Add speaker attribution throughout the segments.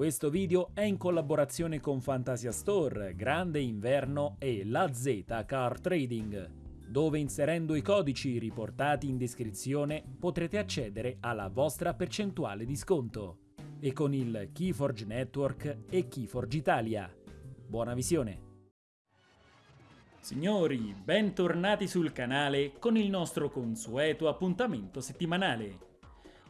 Speaker 1: Questo video è in collaborazione con Fantasia Store, Grande Inverno e La Z Car Trading, dove inserendo i codici riportati in descrizione potrete accedere alla vostra percentuale di sconto e con il Keyforge Network e Keyforge Italia. Buona visione! Signori, bentornati sul canale con il nostro consueto appuntamento settimanale.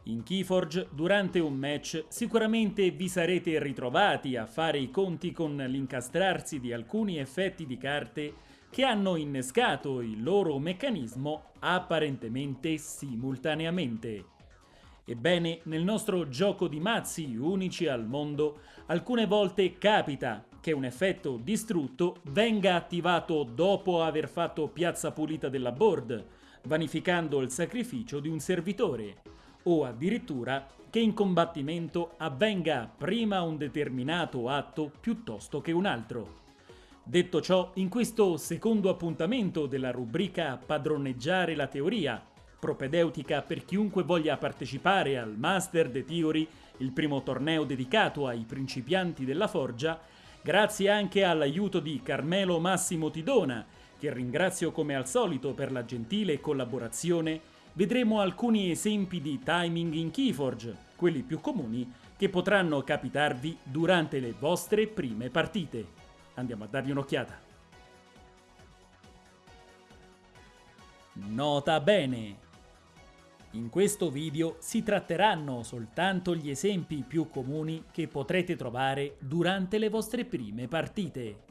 Speaker 1: In Keyforge, durante un match, sicuramente vi sarete ritrovati a fare i conti con l'incastrarsi di alcuni effetti di carte che hanno innescato il loro meccanismo apparentemente simultaneamente. Ebbene, nel nostro gioco di mazzi unici al mondo, alcune volte capita che un effetto distrutto venga attivato dopo aver fatto piazza pulita della board, vanificando il sacrificio di un servitore o addirittura che in combattimento avvenga prima un determinato atto piuttosto che un altro. Detto ciò, in questo secondo appuntamento della rubrica Padroneggiare la teoria, propedeutica per chiunque voglia partecipare al Master the Theory, il primo torneo dedicato ai principianti della forgia, grazie anche all'aiuto di Carmelo Massimo Tidona, che ringrazio come al solito per la gentile collaborazione vedremo alcuni esempi di timing in Keyforge, quelli più comuni che potranno capitarvi durante le vostre prime partite. Andiamo a dargli un'occhiata. Nota bene! In questo video si tratteranno soltanto gli esempi più comuni che potrete trovare durante le vostre prime partite.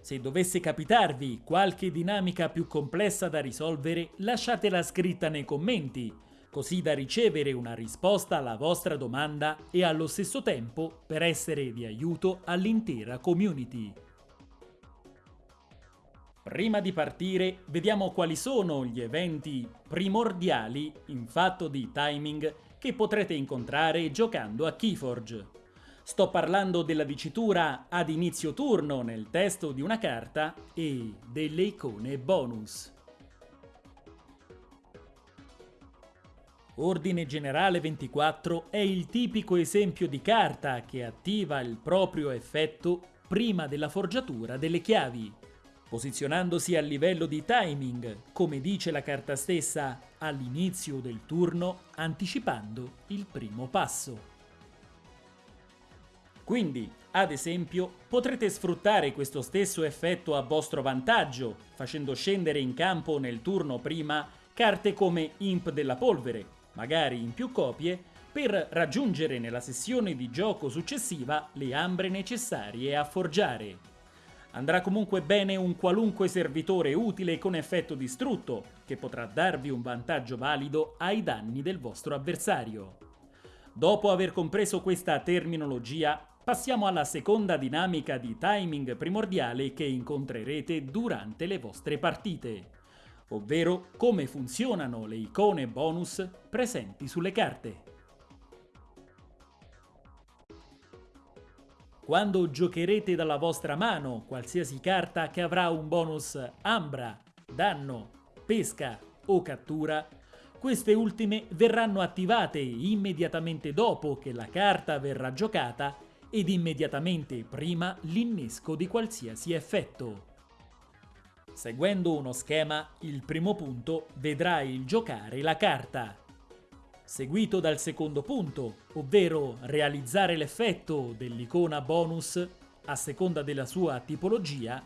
Speaker 1: Se dovesse capitarvi qualche dinamica più complessa da risolvere, lasciatela scritta nei commenti, così da ricevere una risposta alla vostra domanda e allo stesso tempo per essere di aiuto all'intera community. Prima di partire, vediamo quali sono gli eventi primordiali in fatto di timing che potrete incontrare giocando a Keyforge. Sto parlando della dicitura ad inizio turno nel testo di una carta e delle icone bonus. Ordine Generale 24 è il tipico esempio di carta che attiva il proprio effetto prima della forgiatura delle chiavi, posizionandosi a livello di timing, come dice la carta stessa, all'inizio del turno, anticipando il primo passo. Quindi, ad esempio, potrete sfruttare questo stesso effetto a vostro vantaggio, facendo scendere in campo nel turno prima carte come Imp della Polvere, magari in più copie, per raggiungere nella sessione di gioco successiva le ambre necessarie a forgiare. Andrà comunque bene un qualunque servitore utile con effetto distrutto, che potrà darvi un vantaggio valido ai danni del vostro avversario. Dopo aver compreso questa terminologia, Passiamo alla seconda dinamica di timing primordiale che incontrerete durante le vostre partite, ovvero come funzionano le icone bonus presenti sulle carte. Quando giocherete dalla vostra mano qualsiasi carta che avrà un bonus Ambra, Danno, Pesca o Cattura, queste ultime verranno attivate immediatamente dopo che la carta verrà giocata ed immediatamente prima l'innesco di qualsiasi effetto. Seguendo uno schema, il primo punto vedrà il giocare la carta, seguito dal secondo punto, ovvero realizzare l'effetto dell'icona bonus a seconda della sua tipologia.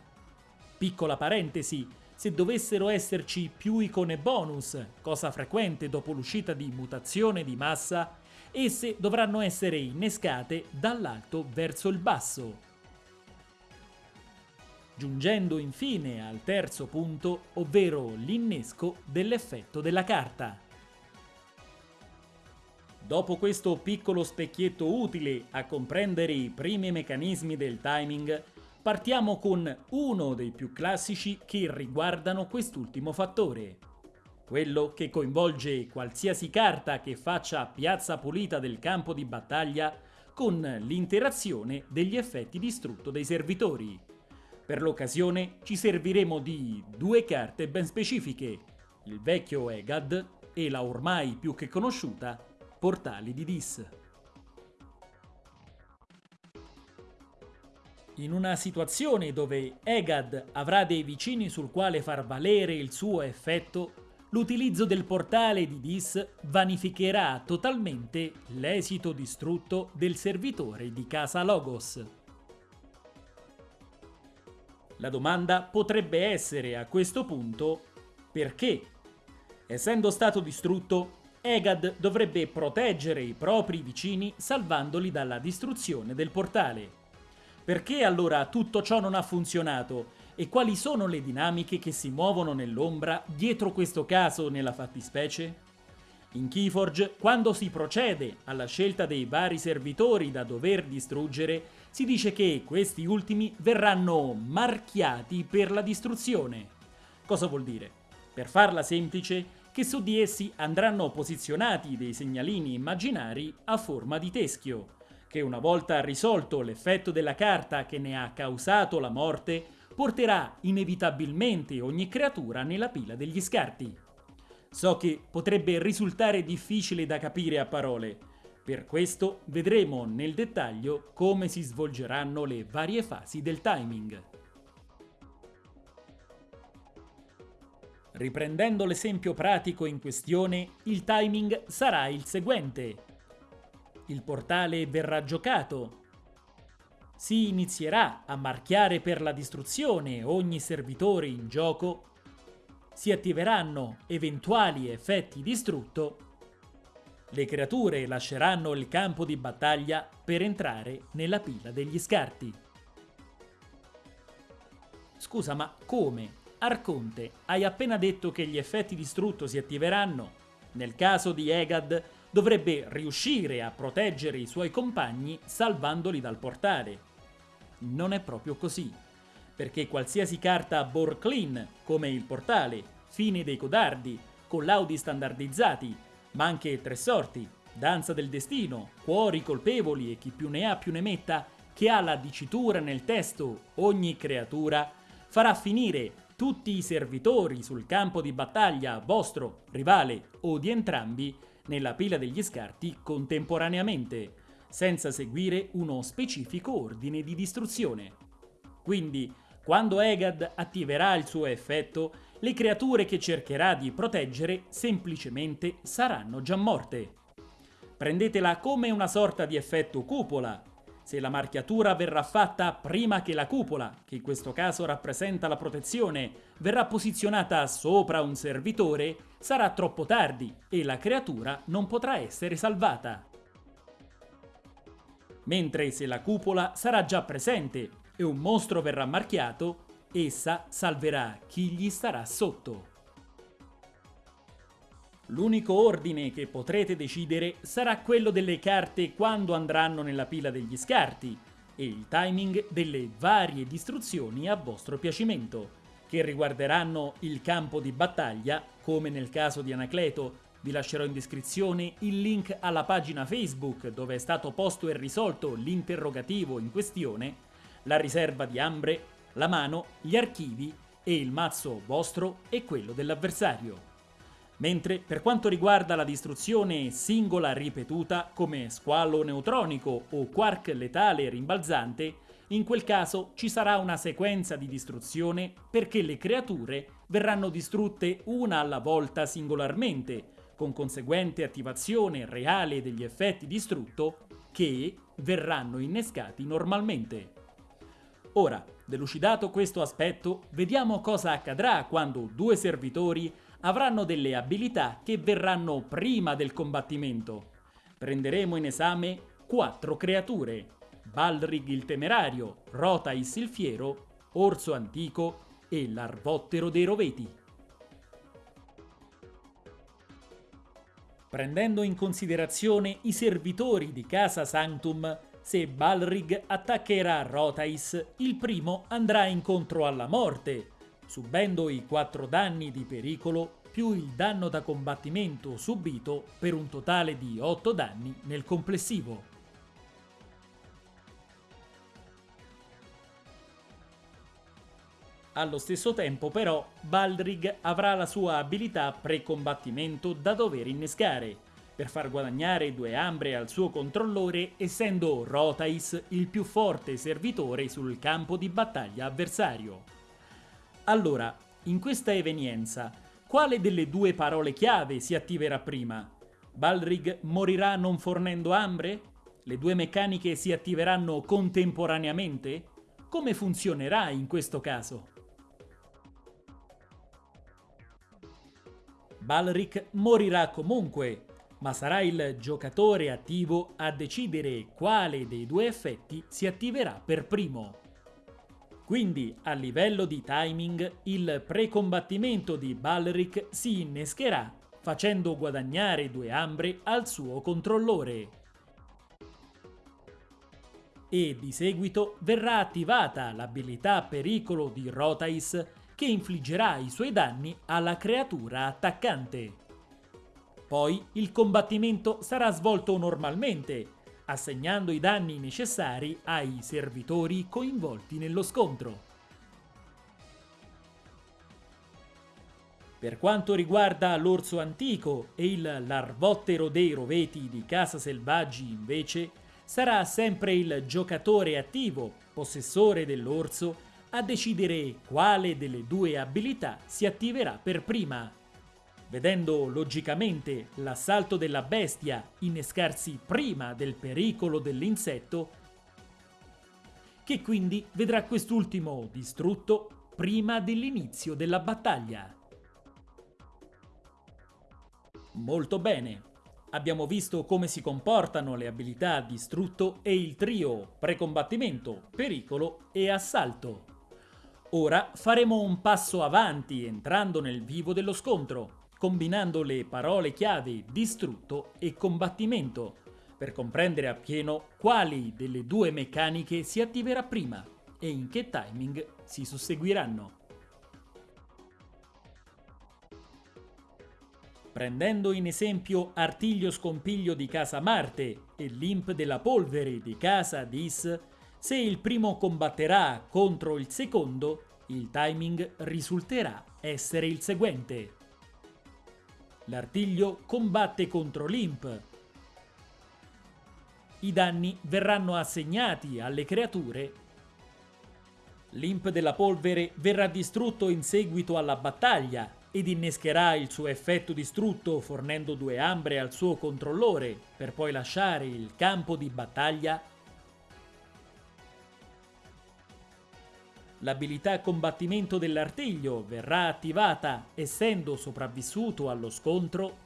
Speaker 1: Piccola parentesi, se dovessero esserci più icone bonus, cosa frequente dopo l'uscita di mutazione di massa, esse dovranno essere innescate dall'alto verso il basso. Giungendo infine al terzo punto, ovvero l'innesco dell'effetto della carta. Dopo questo piccolo specchietto utile a comprendere i primi meccanismi del timing, partiamo con uno dei più classici che riguardano quest'ultimo fattore, quello che coinvolge qualsiasi carta che faccia piazza pulita del campo di battaglia con l'interazione degli effetti distrutto dei servitori. Per l'occasione ci serviremo di due carte ben specifiche, il vecchio Egad e la ormai più che conosciuta Portali di Dis. In una situazione dove Egad avrà dei vicini sul quale far valere il suo effetto, l'utilizzo del portale di Dis vanificherà totalmente l'esito distrutto del servitore di casa Logos. La domanda potrebbe essere a questo punto perché? Essendo stato distrutto, Egad dovrebbe proteggere i propri vicini salvandoli dalla distruzione del portale. Perché allora tutto ciò non ha funzionato e quali sono le dinamiche che si muovono nell'ombra dietro questo caso nella fattispecie? In Keyforge, quando si procede alla scelta dei vari servitori da dover distruggere, si dice che questi ultimi verranno marchiati per la distruzione. Cosa vuol dire? Per farla semplice, che su di essi andranno posizionati dei segnalini immaginari a forma di teschio, che una volta risolto l'effetto della carta che ne ha causato la morte, porterà inevitabilmente ogni creatura nella pila degli scarti. So che potrebbe risultare difficile da capire a parole, per questo vedremo nel dettaglio come si svolgeranno le varie fasi del timing. Riprendendo l'esempio pratico in questione, il timing sarà il seguente. Il portale verrà giocato. Si inizierà a marchiare per la distruzione ogni servitore in gioco. Si attiveranno eventuali effetti distrutto. Le creature lasceranno il campo di battaglia per entrare nella pila degli scarti. Scusa, ma come? Arconte, hai appena detto che gli effetti distrutto si attiveranno. Nel caso di Egad, dovrebbe riuscire a proteggere i suoi compagni salvandoli dal portale. Non è proprio così, perché qualsiasi carta Borclean, come il portale, Fine dei codardi, collaudi standardizzati, ma anche tre sorti, Danza del destino, Cuori colpevoli e chi più ne ha più ne metta, che ha la dicitura nel testo ogni creatura, farà finire tutti i servitori sul campo di battaglia vostro, rivale o di entrambi nella pila degli scarti contemporaneamente, senza seguire uno specifico ordine di distruzione. Quindi, quando Egad attiverà il suo effetto, le creature che cercherà di proteggere semplicemente saranno già morte. Prendetela come una sorta di effetto cupola, se la marchiatura verrà fatta prima che la cupola, che in questo caso rappresenta la protezione, verrà posizionata sopra un servitore, sarà troppo tardi e la creatura non potrà essere salvata. Mentre se la cupola sarà già presente e un mostro verrà marchiato, essa salverà chi gli starà sotto. L'unico ordine che potrete decidere sarà quello delle carte quando andranno nella pila degli scarti e il timing delle varie distruzioni a vostro piacimento, che riguarderanno il campo di battaglia, come nel caso di Anacleto. Vi lascerò in descrizione il link alla pagina Facebook dove è stato posto e risolto l'interrogativo in questione, la riserva di Ambre, la mano, gli archivi e il mazzo vostro e quello dell'avversario. Mentre per quanto riguarda la distruzione singola ripetuta come squallo neutronico o quark letale rimbalzante, in quel caso ci sarà una sequenza di distruzione perché le creature verranno distrutte una alla volta singolarmente, con conseguente attivazione reale degli effetti distrutto che verranno innescati normalmente. Ora, delucidato questo aspetto, vediamo cosa accadrà quando due servitori avranno delle abilità che verranno prima del combattimento. Prenderemo in esame quattro creature. Balrig il Temerario, Rotais il Fiero, Orso Antico e l'Arvottero dei Roveti. Prendendo in considerazione i servitori di Casa Sanctum, se Balrig attaccherà Rotais, il primo andrà incontro alla morte, subendo i 4 danni di pericolo più il danno da combattimento subito per un totale di 8 danni nel complessivo. Allo stesso tempo però Baldrig avrà la sua abilità pre-combattimento da dover innescare, per far guadagnare due ambre al suo controllore essendo Rotais il più forte servitore sul campo di battaglia avversario. Allora, in questa evenienza, quale delle due parole chiave si attiverà prima? Balrig morirà non fornendo ambre? Le due meccaniche si attiveranno contemporaneamente? Come funzionerà in questo caso? Balric morirà comunque, ma sarà il giocatore attivo a decidere quale dei due effetti si attiverà per primo. Quindi, a livello di timing, il precombattimento di Balric si innescherà facendo guadagnare due ambre al suo controllore. E di seguito verrà attivata l'abilità pericolo di Rotais che infliggerà i suoi danni alla creatura attaccante. Poi il combattimento sarà svolto normalmente, assegnando i danni necessari ai servitori coinvolti nello scontro. Per quanto riguarda l'orso antico e il larvottero dei roveti di Casa Selvaggi, invece, sarà sempre il giocatore attivo, possessore dell'orso, a decidere quale delle due abilità si attiverà per prima. Vedendo logicamente l'assalto della bestia innescarsi prima del pericolo dell'insetto, che quindi vedrà quest'ultimo distrutto prima dell'inizio della battaglia. Molto bene, abbiamo visto come si comportano le abilità distrutto e il trio precombattimento, pericolo e assalto. Ora faremo un passo avanti entrando nel vivo dello scontro, combinando le parole chiave distrutto e combattimento, per comprendere appieno quali delle due meccaniche si attiverà prima e in che timing si susseguiranno. Prendendo in esempio Artiglio Scompiglio di casa Marte e l'Imp della Polvere di casa Dis, se il primo combatterà contro il secondo, il timing risulterà essere il seguente. L'artiglio combatte contro l'imp. I danni verranno assegnati alle creature. L'imp della polvere verrà distrutto in seguito alla battaglia ed innescherà il suo effetto distrutto fornendo due ambre al suo controllore per poi lasciare il campo di battaglia L'abilità combattimento dell'artiglio verrà attivata essendo sopravvissuto allo scontro.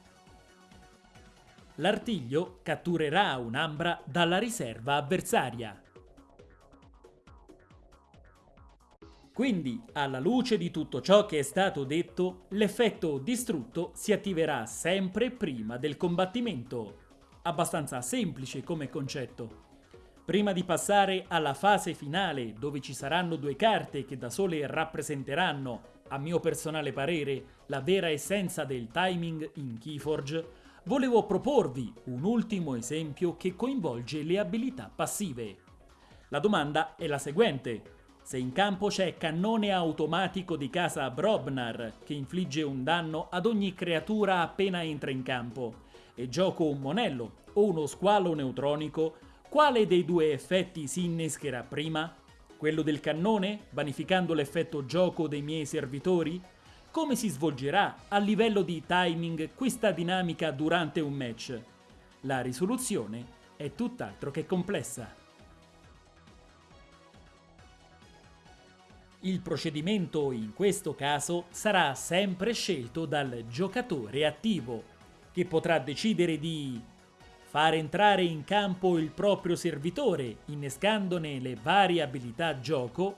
Speaker 1: L'artiglio catturerà un'ambra dalla riserva avversaria. Quindi, alla luce di tutto ciò che è stato detto, l'effetto distrutto si attiverà sempre prima del combattimento. Abbastanza semplice come concetto. Prima di passare alla fase finale, dove ci saranno due carte che da sole rappresenteranno, a mio personale parere, la vera essenza del timing in Keyforge, volevo proporvi un ultimo esempio che coinvolge le abilità passive. La domanda è la seguente. Se in campo c'è cannone automatico di casa Brobnar che infligge un danno ad ogni creatura appena entra in campo e gioco un monello o uno squalo neutronico, quale dei due effetti si innescherà prima? Quello del cannone, vanificando l'effetto gioco dei miei servitori? Come si svolgerà a livello di timing questa dinamica durante un match? La risoluzione è tutt'altro che complessa. Il procedimento in questo caso sarà sempre scelto dal giocatore attivo, che potrà decidere di far entrare in campo il proprio servitore, innescandone le varie abilità gioco,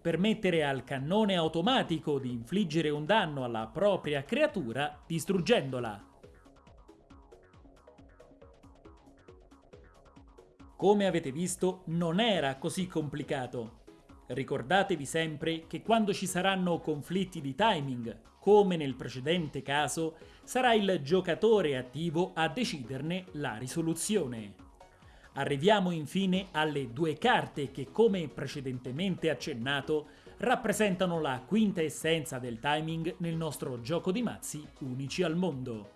Speaker 1: permettere al cannone automatico di infliggere un danno alla propria creatura distruggendola. Come avete visto, non era così complicato. Ricordatevi sempre che quando ci saranno conflitti di timing, come nel precedente caso, sarà il giocatore attivo a deciderne la risoluzione. Arriviamo infine alle due carte che, come precedentemente accennato, rappresentano la quinta essenza del timing nel nostro gioco di mazzi unici al mondo.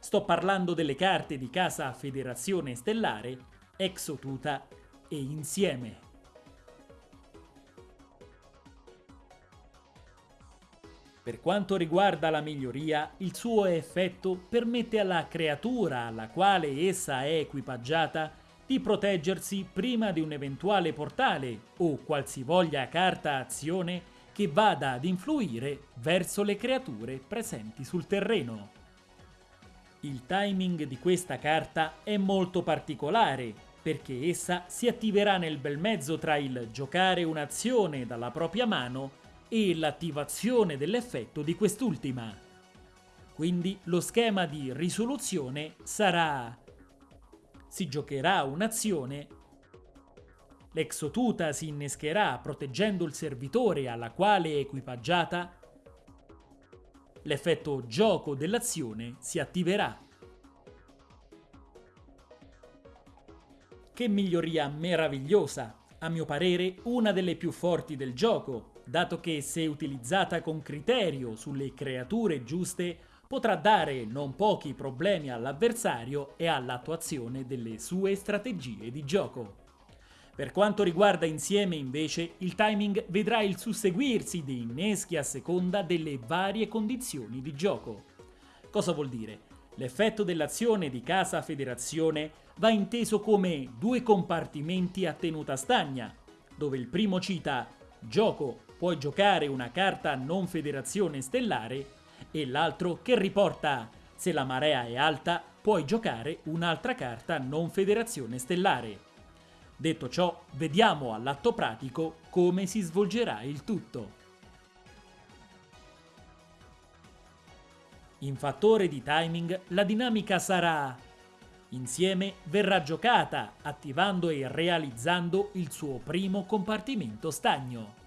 Speaker 1: Sto parlando delle carte di casa Federazione Stellare, Exotuta e Insieme. Per quanto riguarda la miglioria, il suo effetto permette alla creatura alla quale essa è equipaggiata di proteggersi prima di un eventuale portale o qualsivoglia carta azione che vada ad influire verso le creature presenti sul terreno. Il timing di questa carta è molto particolare perché essa si attiverà nel bel mezzo tra il giocare un'azione dalla propria mano e l'attivazione dell'effetto di quest'ultima. Quindi lo schema di risoluzione sarà si giocherà un'azione, l'exotuta si innescherà proteggendo il servitore alla quale è equipaggiata, l'effetto gioco dell'azione si attiverà. Che miglioria meravigliosa! A mio parere una delle più forti del gioco, dato che se utilizzata con criterio sulle creature giuste potrà dare non pochi problemi all'avversario e all'attuazione delle sue strategie di gioco. Per quanto riguarda insieme invece, il timing vedrà il susseguirsi dei inneschi a seconda delle varie condizioni di gioco. Cosa vuol dire? L'effetto dell'azione di casa federazione va inteso come due compartimenti a tenuta stagna, dove il primo cita gioco puoi giocare una carta non federazione stellare e l'altro che riporta se la marea è alta puoi giocare un'altra carta non federazione stellare. Detto ciò, vediamo all'atto pratico come si svolgerà il tutto. In fattore di timing la dinamica sarà Insieme verrà giocata attivando e realizzando il suo primo compartimento stagno.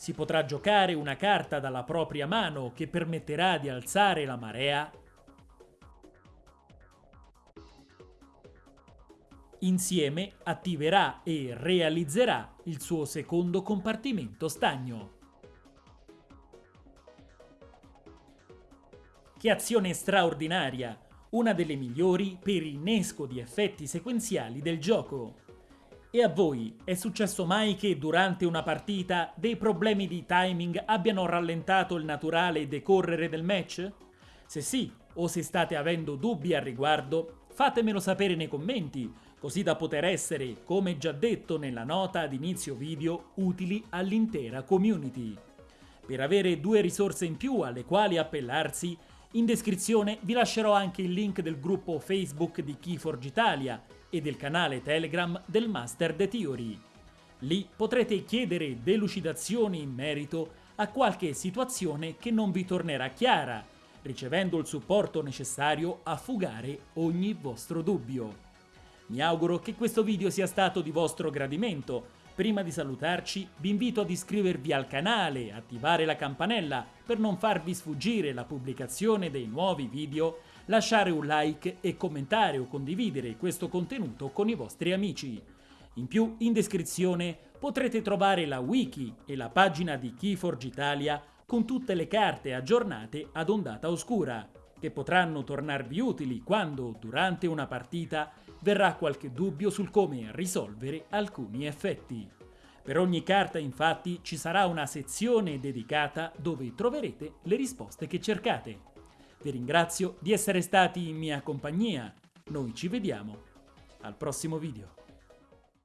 Speaker 1: Si potrà giocare una carta dalla propria mano che permetterà di alzare la marea. Insieme attiverà e realizzerà il suo secondo compartimento stagno. Che azione straordinaria! Una delle migliori per innesco di effetti sequenziali del gioco. E a voi è successo mai che durante una partita dei problemi di timing abbiano rallentato il naturale decorrere del match? Se sì, o se state avendo dubbi al riguardo, fatemelo sapere nei commenti, così da poter essere, come già detto nella nota ad inizio video, utili all'intera community. Per avere due risorse in più alle quali appellarsi, in descrizione vi lascerò anche il link del gruppo Facebook di Keyforge Italia e del canale Telegram del Master The Theory. Lì potrete chiedere delucidazioni in merito a qualche situazione che non vi tornerà chiara, ricevendo il supporto necessario a fugare ogni vostro dubbio. Mi auguro che questo video sia stato di vostro gradimento. Prima di salutarci vi invito ad iscrivervi al canale attivare la campanella per non farvi sfuggire la pubblicazione dei nuovi video lasciare un like e commentare o condividere questo contenuto con i vostri amici. In più, in descrizione potrete trovare la wiki e la pagina di Keyforge Italia con tutte le carte aggiornate ad ondata oscura, che potranno tornarvi utili quando, durante una partita, verrà qualche dubbio sul come risolvere alcuni effetti. Per ogni carta infatti ci sarà una sezione dedicata dove troverete le risposte che cercate. Vi ringrazio di essere stati in mia compagnia. Noi ci vediamo al prossimo video.